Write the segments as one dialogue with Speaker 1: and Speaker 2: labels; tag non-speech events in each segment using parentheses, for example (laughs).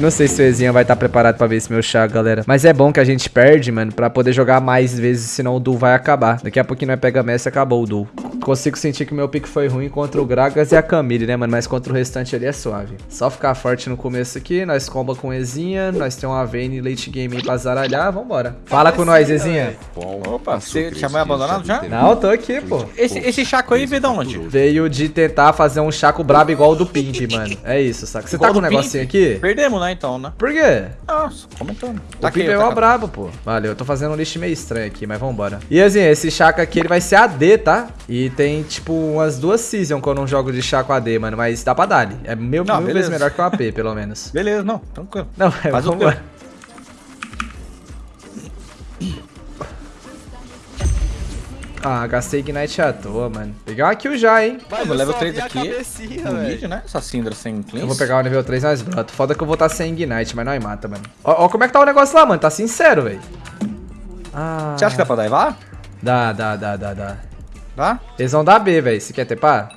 Speaker 1: Não sei se o Ezinha vai estar preparado pra ver esse meu chá, galera. Mas é bom que a gente perde, mano, pra poder jogar mais vezes, senão o duel vai acabar. Daqui a pouquinho nós pega Messi e acabou o duel. Consigo sentir que o meu pique foi ruim contra o Gragas e a Camille, né, mano? Mas contra o restante ali é suave. Só ficar forte no começo aqui, nós comba com o Ezinha, nós temos uma Vayne late game aí pra zaralhar, vambora. Fala com nós, Ezinha.
Speaker 2: Opa, você chamou abandonado já?
Speaker 1: Não, tô aqui, pô.
Speaker 2: Esse, esse chaco aí veio de onde?
Speaker 1: Veio de tentar fazer um chaco brabo igual o do Pimp, mano. É isso, saca? Você tá com um negocinho aqui?
Speaker 2: Perdemos, né, então, né?
Speaker 1: Por quê?
Speaker 2: Nossa, comentando.
Speaker 1: O Pimp é
Speaker 2: tá,
Speaker 1: mó brabo, pô. Valeu, eu tô fazendo um lixo meio estranho aqui, mas vambora. E assim, esse Chaco aqui, ele vai ser AD, tá? E tem, tipo, umas duas seasons quando eu não jogo de Chaco AD, mano. Mas dá pra dar. É mil,
Speaker 2: Não,
Speaker 1: mil vezes melhor que o AP, pelo menos. (laughs)
Speaker 2: Beleza, não, tranquilo.
Speaker 1: Não, é,
Speaker 2: Faz
Speaker 1: vambora. Ah, gastei Ignite à toa, mano. Pegar uma kill já, hein?
Speaker 2: eu vou level 3 aqui. No mid, né? Essa Syndra sem cleanse.
Speaker 1: Eu vou pegar o nível 3 mais broto. Foda que eu vou estar sem Ignite, mas não aí mata, mano. Ó, ó como é que tá o negócio lá, mano. Tá sincero, velho. Ah.
Speaker 2: Você acha que dá pra daivar?
Speaker 1: Dá, dá, dá, dá, dá.
Speaker 2: Dá?
Speaker 1: Eles vão dar B, velho. Você quer tepar?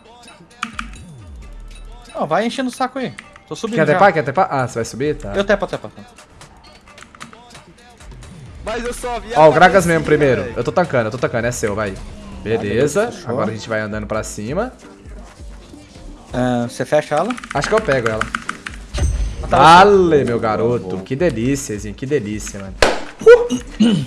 Speaker 2: Não, vai enchendo o saco aí. Tô subindo
Speaker 1: Quer
Speaker 2: já.
Speaker 1: tepar? Quer tepar? Ah, você vai subir? Tá.
Speaker 2: Eu tepo, tepo. tepo.
Speaker 3: Mas eu só vi
Speaker 1: Ó, o Gragas mesmo primeiro.
Speaker 3: velho.
Speaker 1: Eu tô tancando, eu tô tancando. É seu, vai. Beleza.
Speaker 2: fechou.
Speaker 1: Agora a gente vai andando pra cima.
Speaker 2: Ah, Você fecha ela.
Speaker 1: Acho que eu pego ela.
Speaker 2: tá
Speaker 1: Vale, meu garoto. Que delícia. Que delícia, mano.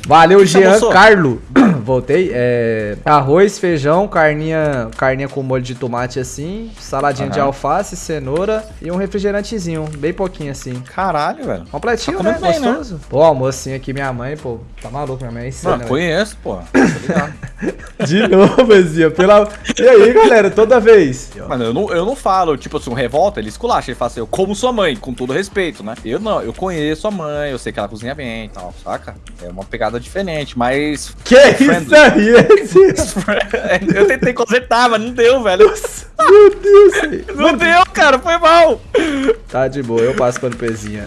Speaker 1: Valeu, Jean? Carlo. (coughs) Voltei. É, arroz, feijão, carninha, carninha com molho de tomate assim, saladinha de
Speaker 2: Aham.
Speaker 1: alface, cenoura e um refrigerantezinho, bem pouquinho assim.
Speaker 2: Caralho, velho.
Speaker 1: Completinho,
Speaker 2: Tá
Speaker 1: né?
Speaker 2: bem, né?
Speaker 1: Gostoso. Pô, almocinho aqui, minha mãe, pô, tá maluco, minha mãe é insana,
Speaker 2: Mano, conheço, pô. (coughs)
Speaker 1: De novo, Ezinha, pela... E aí, galera, toda vez.
Speaker 2: Mano, eu não, eu não falo, tipo assim, um revolta, ele esculacha, ele fala assim, eu como sua mãe, com todo respeito, né? Eu não, eu conheço a mãe, eu sei que ela cozinha bem e tal, saca? É uma pegada diferente, mas...
Speaker 1: Que isso
Speaker 2: Friendly.
Speaker 1: aí, (laughs)
Speaker 2: eu tentei consertar, mas não deu, velho.
Speaker 1: Meu Deus. (laughs)
Speaker 2: Não deu, cara, foi mal.
Speaker 1: Tá de boa, eu passo pano pezinha.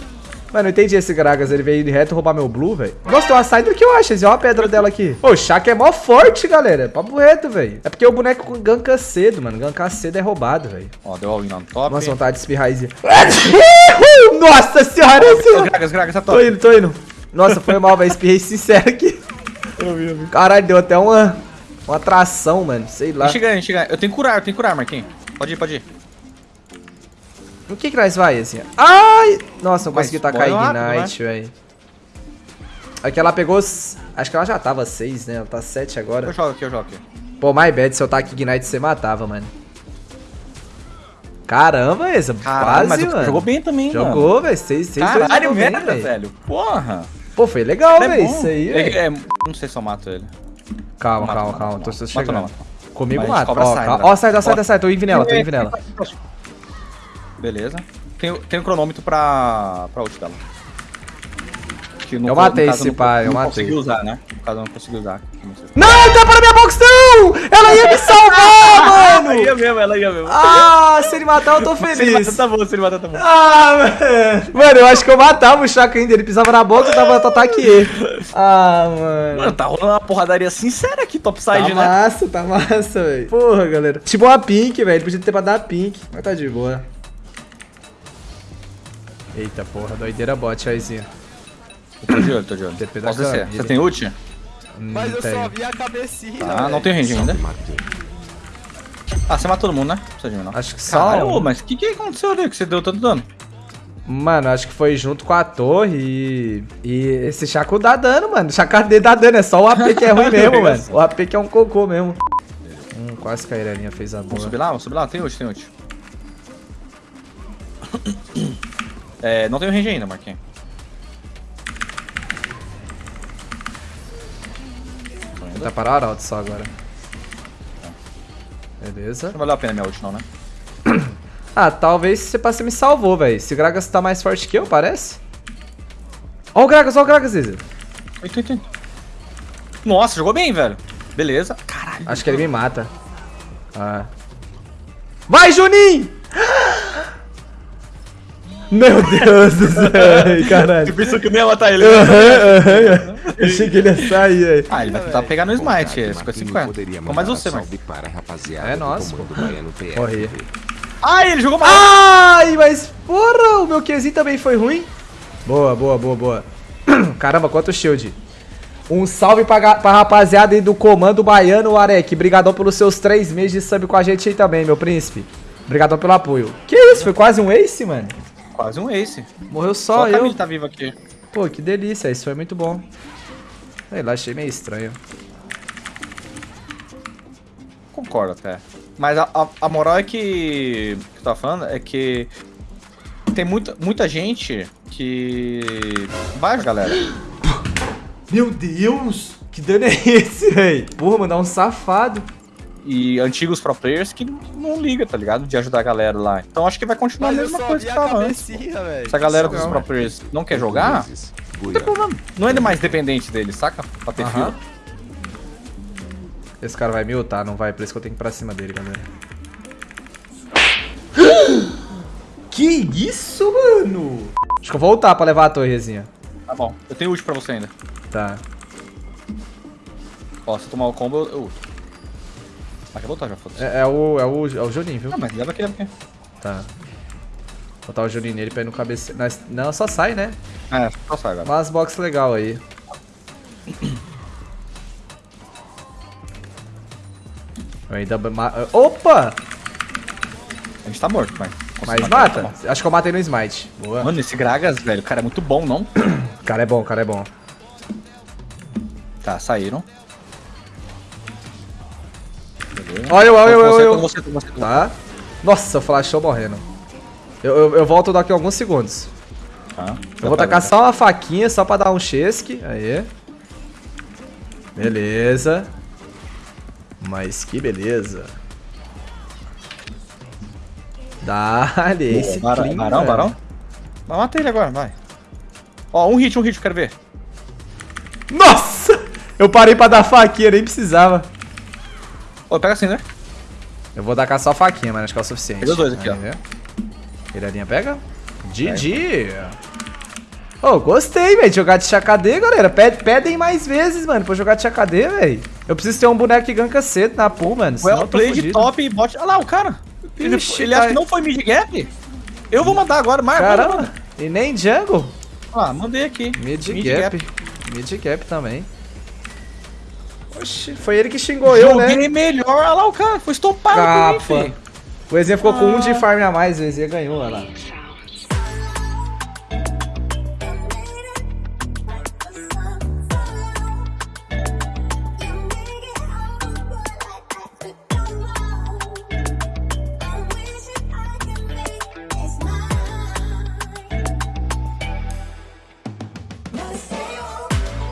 Speaker 1: Mano, eu entendi esse Gragas, ele veio reto roubar meu Blue, velho. Nossa, tem uma Syndra que eu acho, olha a pedra dela aqui. Ô, o Shaq é mó forte, galera. Papo reto, velho. É porque o boneco ganka cedo, mano. Gankar cedo é roubado, velho.
Speaker 2: Ó, deu all-in on top.
Speaker 1: Nossa, vontade de espirrar. (laughs) Nossa senhora, Ezinha.
Speaker 2: Gragas, Gragas, tá
Speaker 1: Tô
Speaker 2: top.
Speaker 1: indo, tô indo. Nossa, foi mal, velho. Espirrei sincero aqui.
Speaker 2: Eu vi, eu vi.
Speaker 1: Caralho, deu até uma, uma atração, mano. Sei lá.
Speaker 2: Ganhar, deixa eu tenho que curar, eu tenho que curar, Marquinhos. Pode ir, pode ir.
Speaker 1: O que que nós vai, assim? Ai! Nossa, não
Speaker 2: Mas
Speaker 1: consegui tacar Ignite, velho. Aqui ela pegou... Acho que ela já tava 6, né? Ela tá 7 agora.
Speaker 2: Eu jogo aqui, eu jogo aqui.
Speaker 1: Pô, my bad, se eu tacar Ignite, você matava, mano. Caramba, essa
Speaker 2: Caralho,
Speaker 1: quase,
Speaker 2: mas
Speaker 1: mano.
Speaker 2: jogou bem também, mano.
Speaker 1: Jogou, velho. 6, 6,
Speaker 2: Caralho, merda, velho. Porra.
Speaker 1: Pô, foi legal,
Speaker 2: é
Speaker 1: velho.
Speaker 2: bom.
Speaker 1: Isso aí, velho.
Speaker 2: é- Não sei se eu mato ele.
Speaker 1: Calma,
Speaker 2: Mata,
Speaker 1: calma,
Speaker 2: mata,
Speaker 1: calma.
Speaker 2: mata,
Speaker 1: Tô,
Speaker 2: Mata
Speaker 1: chegando.
Speaker 2: não, mata
Speaker 1: Comigo mata. Ó,
Speaker 2: sai, né?
Speaker 1: Ó, sai, sai, sai, sai. Tô indo nela, tô indo nela.
Speaker 2: Beleza. Tem, tem um cronômetro pra, pra ult dela. Que no
Speaker 1: Eu matei
Speaker 2: caso
Speaker 1: esse
Speaker 2: não-
Speaker 1: pai, eu
Speaker 2: não
Speaker 1: matei.
Speaker 2: consegui usar, né? No caso, eu não consegui usar. Não.
Speaker 1: Não, tá para minha box, não! Ela ia me salvar, (laughs) mano!
Speaker 2: ia mesmo, ela ia mesmo.
Speaker 1: Ah, se ele matar, eu tô (laughs)
Speaker 2: se ele
Speaker 1: feliz.
Speaker 2: matar, tá bom, se ele matar, tá bom.
Speaker 1: Ah, mano. Mano, eu acho que eu matava o Chaka ainda. Ele pisava na box, eu dava ataque E. Ah, mano.
Speaker 2: Mano, tá rolando uma porradaria sincera aqui,
Speaker 1: Tá
Speaker 2: topside, né?
Speaker 1: massa, tá massa, velho. Porra, galera. Tipo uma pink, velho. Podia ter pra dar pink. Mas tá de boa. Eita, porra. Doideira bot, aizinho.
Speaker 2: Tô de olho, tô de olho.
Speaker 1: TP da
Speaker 2: Posso descer. Você tem ult?
Speaker 3: Mas eu só vi a cabecinha,
Speaker 2: Ah, não tem range ainda. Ah, você matou todo mundo, né? Não precisa de mim, não.
Speaker 1: Acho que só.
Speaker 2: Caralho, mas o que, que aconteceu ali que você deu tanto dano?
Speaker 1: Mano, acho que foi junto com a torre e. E esse Chaco dá dano, mano. Chaco D dá dano, é só o AP que é ruim (laughs) mesmo, mano. O AP que é um cocô mesmo. Hum, quase que a Irelinha fez a boa.
Speaker 2: Vamos subir lá? Vamos subir lá? Tem ult, tem ult. (coughs) É, não tem range ainda, Marquinhos. Indo.
Speaker 1: Tá para o Arauto só agora. Beleza.
Speaker 2: Não valeu a pena minha ult, não, né? (coughs)
Speaker 1: Ah, talvez você passe me salvou, velho. Esse Gragas tá mais forte que eu, parece. Ó o Gragas, ó o Gragas, Izzy.
Speaker 2: Eita, eita, eita. Nossa, jogou bem, velho. Beleza. Caralho.
Speaker 1: Acho que ele me mata. Ah. Vai, Juninho! Meu Deus do céu, ai, caralho.
Speaker 2: pensou que eu não ia matar ele?
Speaker 1: Aham, aham. Eu achei que ele ia sair aí.
Speaker 2: Ah, ele vai tentar pegar no smite, é
Speaker 4: Marquinhos
Speaker 2: 50-50.
Speaker 4: poderia
Speaker 2: Ficou mais
Speaker 4: mandar
Speaker 2: você,
Speaker 4: um
Speaker 2: mano.
Speaker 4: salve para a rapaziada
Speaker 1: É nosso. (laughs) Corre.
Speaker 2: Ah, ele jogou mal.
Speaker 1: Ai, mas porra, o meu QZ também foi ruim. Boa, boa, boa, boa. (clears throat) Caramba, quanto shield. Um salve pra, pra rapaziada aí do Comando Baiano, Arek. Brigadão pelos seus três meses de sub com a gente aí também, meu príncipe. Obrigadão pelo apoio. Que isso, foi quase um ace, mano?
Speaker 2: Quase um ace.
Speaker 1: Morreu
Speaker 2: Só
Speaker 1: só,
Speaker 2: a
Speaker 1: eu.
Speaker 2: Tá viva aqui.
Speaker 1: Pô, que delícia, isso foi muito bom. Sei lá, achei meio estranho.
Speaker 2: Concordo até. Mas a, a, a moral é que. que eu tava falando é que. Tem muita, muita gente que. Vai, galera.
Speaker 1: Meu Deus! Que dano é esse, véi? Porra, mano, é um safado.
Speaker 2: E antigos pro players que não liga, tá ligado? De ajudar a galera lá. Então acho que vai continuar
Speaker 3: Mas
Speaker 2: a mesma coisa que tava antes. Se a galera dos pro players não quer jogar, não tem problema. Não é mais dependente deles, saca? Pra ter
Speaker 1: Aham.
Speaker 2: fila.
Speaker 1: Esse cara vai me ultar, não vai, por isso que eu tenho que ir pra cima dele, galera. (gasps) Que isso, mano? Acho que eu vou voltar pra levar a torrezinha.
Speaker 2: Tá bom. Eu tenho ult pra você ainda.
Speaker 1: Tá.
Speaker 2: Ó, se eu tomar o combo, eu eu ulto. Ah, quer voltar já, foda-se.
Speaker 1: É, é o, é, o, é o Juninho, viu?
Speaker 2: Ah, mas leva aqui, leva aqui.
Speaker 1: Tá. Vou botar o Juninho nele pra ir no cabeceiro. Nós- Não, só sai, né?
Speaker 2: É, só sai agora.
Speaker 1: Mas box legal aí. Eu ainda Opa!
Speaker 2: A gente tá morto, mas.
Speaker 1: Mas mata?
Speaker 2: tá
Speaker 1: Acho que eu matei no smite. Boa.
Speaker 2: Mano, esse Gragas, velho, o cara é muito bom, não?
Speaker 1: O (coughs) cara é bom, o cara é bom.
Speaker 2: Tá, saíram.
Speaker 1: Olha eu, olha eu, eu.
Speaker 2: você, você, você.
Speaker 1: Tá? Nossa, o flashou morrendo. Eu, eu, eu volto daqui a alguns segundos.
Speaker 2: Tá.
Speaker 1: Eu vou tacar só uma faquinha, só pra dar um chesque. Aí. Beleza. Mas que beleza. Dá-lhe esse
Speaker 2: Barão,
Speaker 1: clean,
Speaker 2: barão, barão. Vai, mata ele agora, vai. Ó, um hit, um hit, quero ver.
Speaker 1: Nossa! Eu parei pra dar faquinha, nem precisava.
Speaker 2: Ô, pega assim, né?
Speaker 1: Eu vou tacar só a faquinha, mas acho que é o suficiente.
Speaker 2: Pega os dois aqui, ó.
Speaker 1: Aí. Piradinha pega. GG. Ô, gostei, velho, de jogar de KD, galera. Ped- Pedem mais vezes, mano, pra jogar de KD, velho. Eu preciso ter um boneco que ganka cedo na pool, mano.
Speaker 2: Well, play de top e bot. Olha lá, o cara. Ele,
Speaker 1: Ixi,
Speaker 2: ele
Speaker 1: tá-
Speaker 2: acha que não foi mid gap? Eu vou mandar agora, mas
Speaker 1: Caramba. E nem jungle.
Speaker 2: Ah, mandei aqui.
Speaker 1: Mid, gap. Mid gap também. Oxi, foi ele que xingou eu,
Speaker 2: Joguei
Speaker 1: né?
Speaker 2: melhor. Olha lá o cara, foi estompado por mim,
Speaker 1: Capa.
Speaker 2: filho.
Speaker 1: O Ezinha ficou com um
Speaker 2: Ah.
Speaker 1: de farm a mais, o Ezinha ganhou, olha lá.